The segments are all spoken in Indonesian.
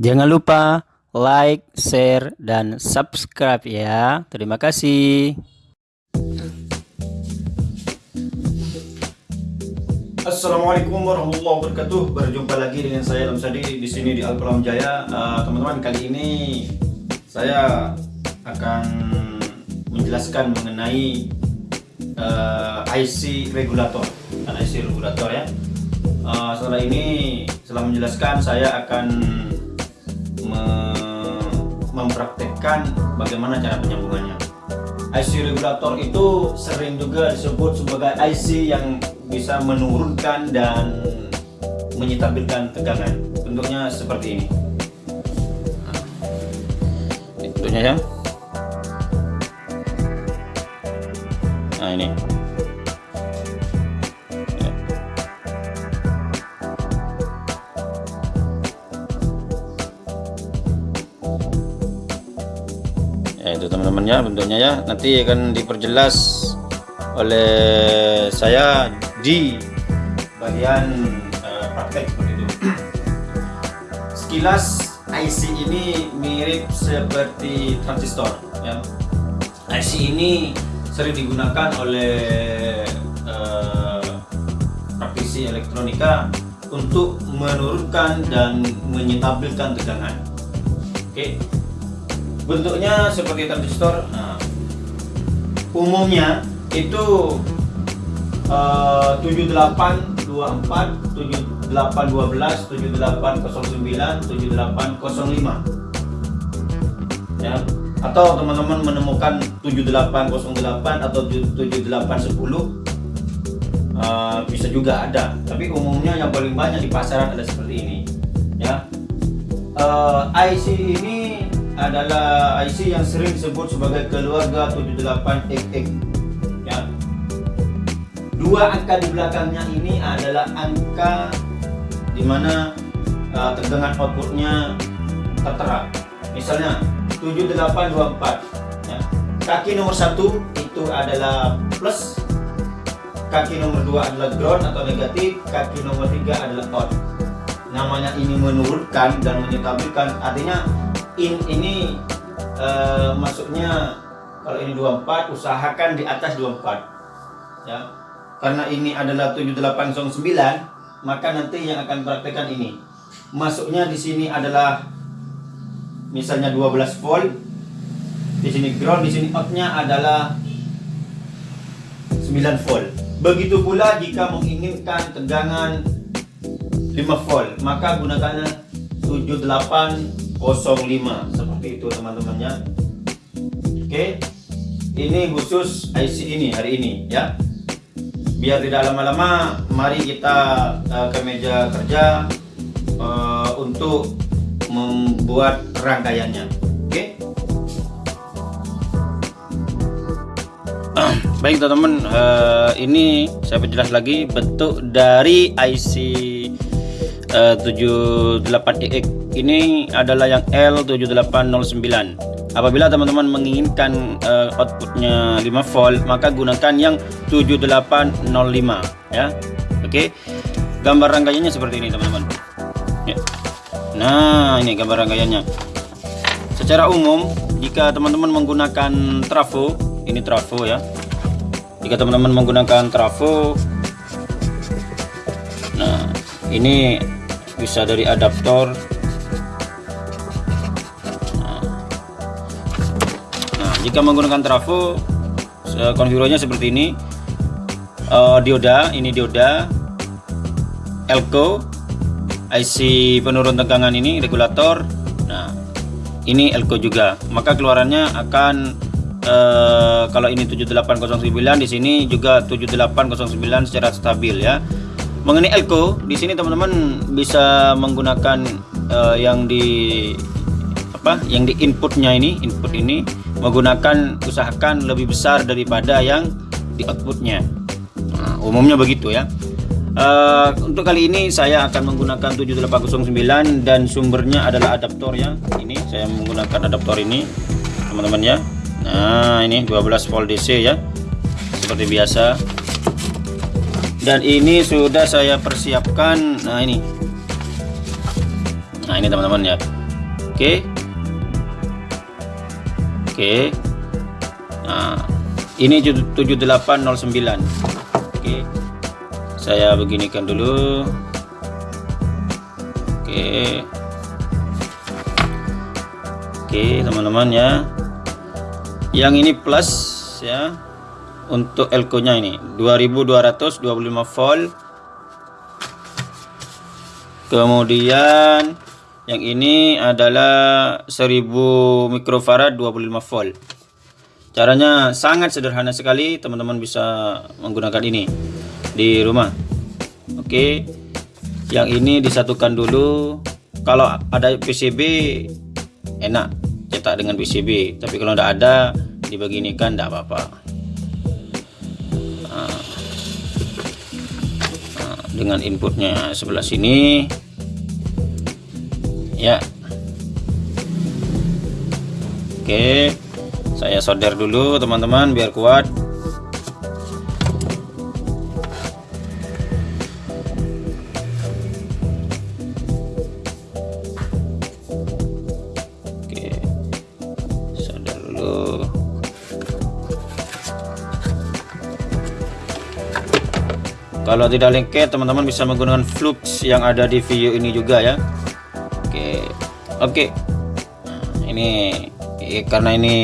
Jangan lupa like, share, dan subscribe ya. Terima kasih. Assalamualaikum warahmatullahi wabarakatuh. Berjumpa lagi dengan saya Lamsadi di sini di Alpalam Jaya. Uh, Teman-teman, kali ini saya akan menjelaskan mengenai uh, IC regulator dan IC regulator ya. Uh, setelah ini, setelah menjelaskan, saya akan me mempraktekkan bagaimana cara penyambungannya. IC regulator itu sering juga disebut sebagai IC yang bisa menurunkan dan menyetabilkan tegangan. Bentuknya seperti ini. Nah, bentuknya ya. Nah ini. Teman-temannya bentuknya ya. Nanti akan diperjelas oleh saya di bagian uh, praktek seperti itu. Sekilas IC ini mirip seperti transistor ya. IC ini sering digunakan oleh uh, praktisi elektronika untuk menurunkan dan menyetabilkan tegangan. Oke. okay bentuknya seperti transistor nah, umumnya itu uh, 7824 7812 7809 7805 ya atau teman-teman menemukan 7808 atau 7810 uh, bisa juga ada. Tapi umumnya yang paling banyak di pasaran ada seperti ini ya. Uh, IC ini adalah IC yang sering disebut sebagai keluarga 78XX ya. Dua angka di belakangnya ini adalah angka di mana uh, tegangan outputnya tertera. Misalnya 7824 ya. Kaki nomor satu itu adalah plus, kaki nomor dua adalah ground atau negatif, kaki nomor tiga adalah out. Namanya ini menurunkan dan menyetabilkan artinya in ini uh, masuknya kalau ini 24 usahakan di atas 24 ya. Karena ini adalah 7809 maka nanti yang akan praktekkan ini. Masuknya di sini adalah misalnya 12 volt di sini ground di sini outnya adalah 9 volt. Begitu pula jika menginginkan tegangan 5 volt maka gunakannya 78 05 seperti itu teman-temannya. Oke. Ini khusus IC ini hari ini ya. Biar tidak lama-lama mari kita uh, ke meja kerja uh, untuk membuat rangkaiannya. Oke. Baik teman-teman uh, ini saya perjelas lagi bentuk dari IC uh, 78EX ini adalah yang L7809 apabila teman-teman menginginkan uh, outputnya 5 volt maka gunakan yang 7805 ya. Oke? Okay. gambar rangkaiannya seperti ini teman-teman. Ya. nah ini gambar rangkaiannya secara umum jika teman-teman menggunakan trafo ini trafo ya. Jika teman-teman menggunakan trafo nah ini bisa dari adaptor. Jika menggunakan trafo konfigurasinya seperti ini. Uh, dioda ini dioda. Elko IC penurun tegangan ini regulator. Nah ini elko juga. Maka keluarannya akan uh, kalau ini 7809 di sini juga 7809 secara stabil ya mengenai elko di sini teman-teman bisa menggunakan uh, yang di apa yang di inputnya ini input ini menggunakan usahakan lebih besar daripada yang di outputnya. Nah, umumnya begitu ya. Uh, untuk kali ini saya akan menggunakan 7809 dan sumbernya adalah adaptor ya. Ini saya menggunakan adaptor ini teman-teman ya. Nah ini 12 volt DC ya. Seperti biasa dan ini sudah saya persiapkan. Nah ini. Nah ini teman-teman ya. Oke. Oke. Nah ini 7809 oke. Saya beginikan dulu. Oke. Oke teman-teman ya. Yang ini plus ya untuk elko nya ini 2225 volt. Kemudian yang ini adalah 1000 mikrofarad 25 volt. Caranya sangat sederhana sekali teman-teman bisa menggunakan ini di rumah. Oke. Yang ini disatukan dulu. Kalau ada PCB enak. Cetak dengan PCB tapi kalau tidak ada dibeginikan tidak apa-apa dengan inputnya. Sebelah sini ya. Oke saya solder dulu teman-teman biar kuat kalau tidak lengket teman-teman bisa menggunakan flux yang ada di video ini juga ya. Oke. Oke. Ini ya, karena ini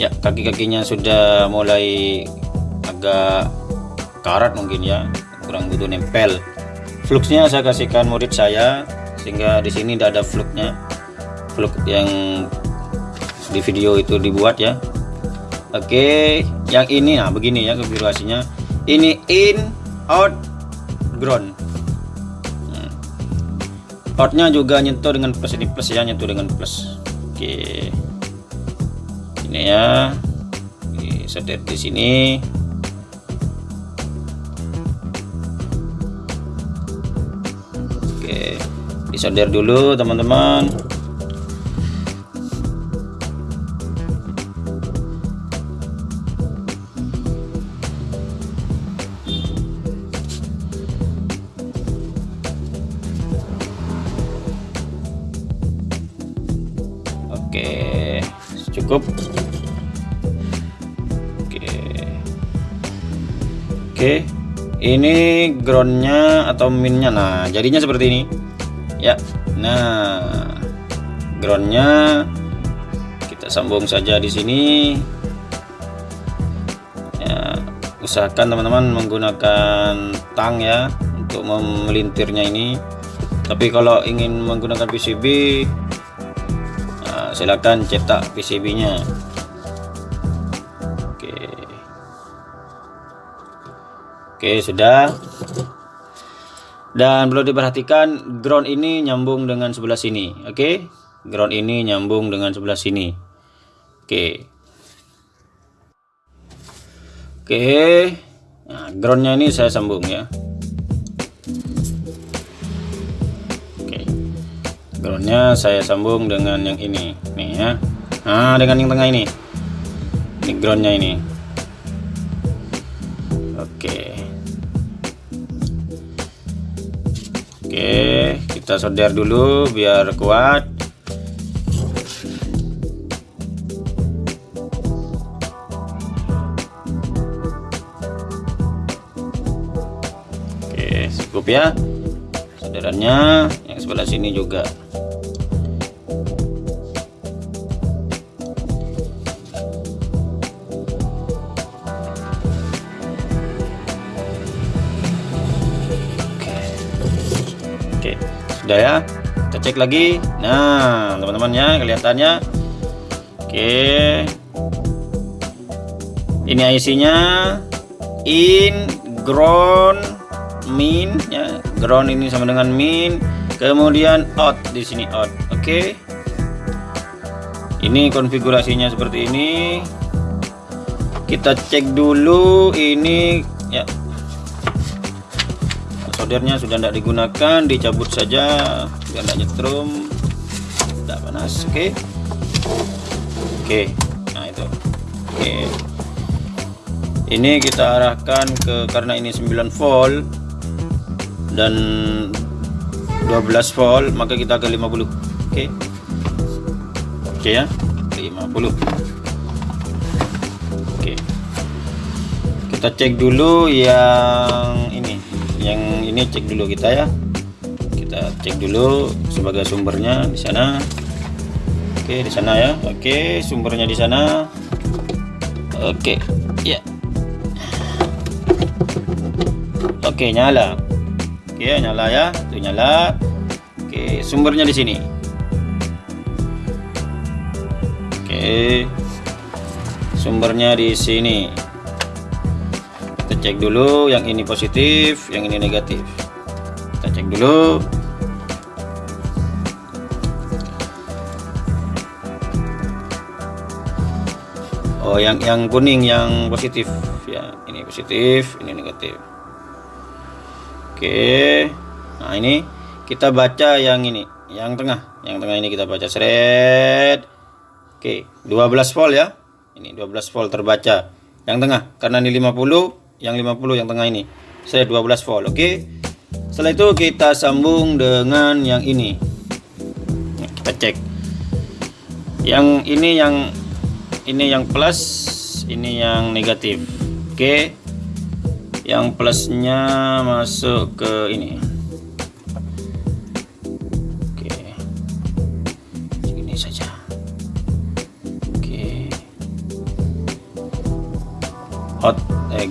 ya kaki-kakinya sudah mulai agak karat mungkin ya. Kurang butuh nempel. Fluxnya saya kasihkan murid saya sehingga di sini tidak ada fluxnya. Flux yang di video itu dibuat ya. Oke. Yang ini nah begini ya konfigurasinya ini in out ground. Hmm. outnya juga nyentuh dengan plus ini plus ya nyentuh dengan plus. Oke. Ini ya. Setir di sini. Oke. Disolder dulu teman-teman cukup. Oke. Oke. Ini groundnya atau minnya? Nah jadinya seperti ini. Ya. Nah groundnya kita sambung saja di sini. Ya usahakan teman-teman menggunakan tang ya untuk memelintirnya ini. Tapi kalau ingin menggunakan PCB silakan cetak PCB nya. Oke. Oke sudah. Dan perlu diperhatikan ground ini nyambung dengan sebelah sini. Oke? Ground ini nyambung dengan sebelah sini. Oke. Oke. Nah, groundnya ini saya sambung ya groundnya saya sambung dengan yang ini. Nih ya. Nah dengan yang tengah ini. Ini groundnya ini. Oke. Oke kita solder dulu biar kuat. Oke cukup ya. Solderannya yang sebelah sini juga sudah ya? Kita cek lagi. Nah teman-teman ya kelihatannya. Oke. Ini IC nya in ground min ya. Ground ini sama dengan min kemudian out di sini out. Oke. Ini konfigurasinya seperti ini. Kita cek dulu ini ya soldernya sudah tidak digunakan dicabut saja biar tidak nyetrum tidak panas oke okay. oke okay. nah itu oke okay. ini kita arahkan ke karena ini 9 volt dan 12 volt maka kita ke 50 Oke. Oke ya. 50. Oke. Kita cek dulu yang ini. Cek dulu kita ya. Kita cek dulu sebagai sumbernya di sana. Oke, di sana ya. Oke, sumbernya di sana. Oke. Ya. Oke, nyala. Oke, nyala ya. Itu nyala. Oke, sumbernya di sini. Oke. Sumbernya di sini. Kita cek dulu yang ini positif, yang ini negatif. Kita cek dulu. Oh, yang yang kuning yang positif ya. Ini positif, ini negatif. Oke. Nah, ini kita baca yang ini, yang tengah. Yang tengah ini kita baca seret. Oke, 12 volt ya. Ini 12 volt terbaca. Yang tengah karena ini 50, yang 50 yang tengah ini. Seret 12 volt. Oke. Setelah itu kita sambung dengan yang ini. Nah, kita cek. Yang ini yang ini yang plus, ini yang negatif. Oke. Yang plusnya masuk ke ini. Oke. Segini saja. Oke.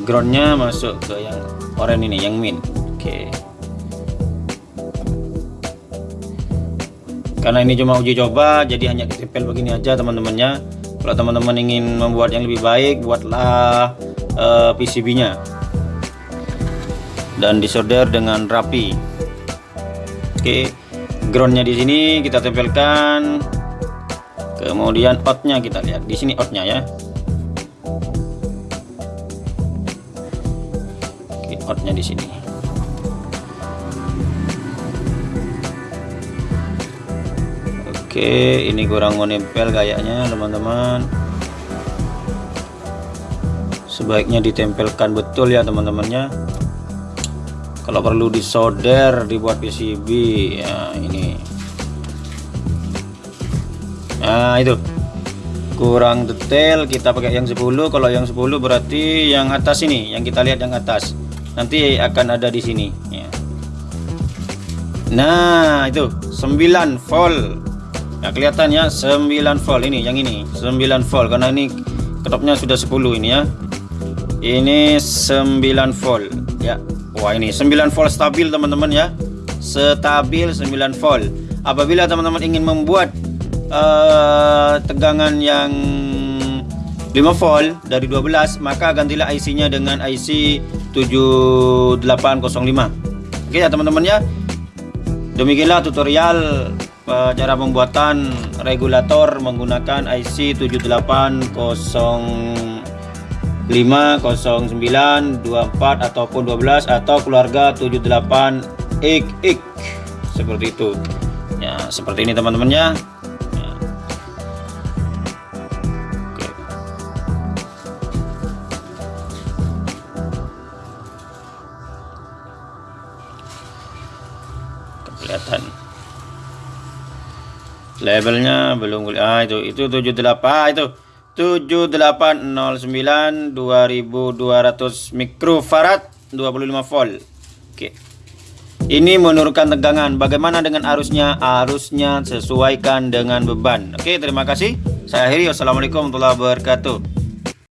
Groundnya masuk ke yang oranye ini, yang min. Oke. Karena ini cuma uji coba, jadi hanya ditempel begini aja teman-temannya. Kalau teman-teman ingin membuat yang lebih baik, buatlah uh, PCB-nya dan disolder dengan rapi. Oke, groundnya di sini kita tempelkan. Kemudian outnya kita lihat di sini outnya ya. Outnya di sini. Oke, ini kurang menempel kayaknya teman-teman. Sebaiknya ditempelkan betul ya teman-temannya. Kalau perlu disolder, dibuat PCB ya ini. Nah, itu. Kurang detail kita pakai yang 10. Kalau yang 10 berarti yang atas ini, yang kita lihat yang atas. Nanti akan ada di sini ya. Nah, itu 9 volt Nah, kelihatan ya 9 volt ini yang ini 9 volt karena ini ketopnya sudah 10 ini ya. Ini 9 volt ya. Wah, ini 9 volt stabil teman-teman ya. Stabil 9 volt. Apabila teman-teman ingin membuat uh, tegangan yang 5 volt dari 12, maka gantilah IC-nya dengan IC 7805. Oke ya teman-teman ya. Demikianlah tutorial cara pembuatan regulator menggunakan IC 7805, 09, 24 ataupun 12 atau keluarga 78XX seperti itu ya seperti ini teman-teman kelihatan. Labelnya belum ah itu itu 78 itu 7809 2200 mikrofarad 25 volt. Oke. Ini menurunkan tegangan. Bagaimana dengan arusnya? Arusnya sesuaikan dengan beban. Oke terima kasih. Saya akhiri. Wassalamualaikum warahmatullahi wabarakatuh